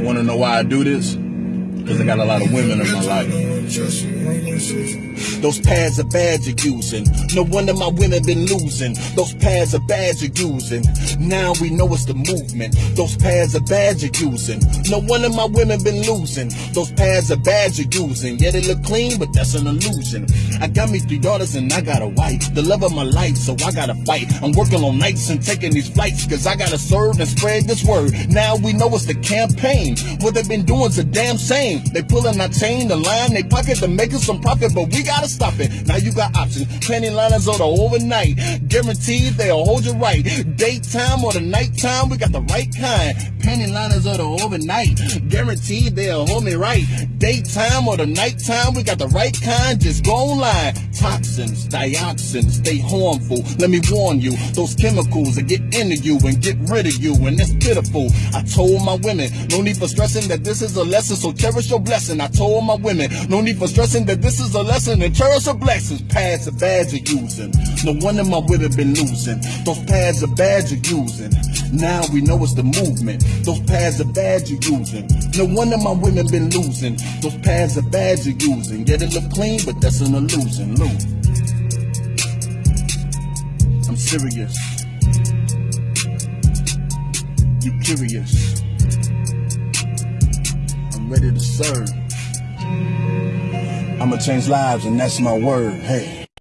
You want to know why I do this? Because I got a lot of women in my life. Those pads are bad you're using. No wonder my women been losing. Those pads are bad you're using. Now we know it's the movement. Those pads are bad you're using. No wonder my women been losing. Those pads are bad you're using. Yeah, they look clean, but that's an illusion. I got me three daughters and I got a wife. The love of my life, so I gotta fight. I'm working on nights and taking these flights, cause I gotta serve and spread this word. Now we know it's the campaign. What they've been doing's a damn They pulling our chain, the line, they pocket to making some profit, but we gotta stop it. Now you got options. Panty liners or the overnight. Guaranteed they'll hold you right. Daytime or the nighttime, we got the right kind. Panty liners or the overnight. Guaranteed they'll hold me right. Daytime or the nighttime, we got the right kind. Just go online. Toxins, dioxins, they harmful. Let me warn you, those chemicals that get into you and get rid of you, and it's pitiful. I told my women, no need for stressing that this is a lesson, so cherish your blessing. I told my women, no need for stressing that this is a lesson and cherish your blessings. Pads are bad you're using. No one wonder my women been losing. Those pads are bad you're using. Now we know it's the movement. Those pads are bad you're using. No wonder my women been losing. Those pads are bad you're using. Yeah, they look clean, but that's an illusion. Look. I'm serious. You curious? I'm ready to serve. I'ma change lives, and that's my word. Hey.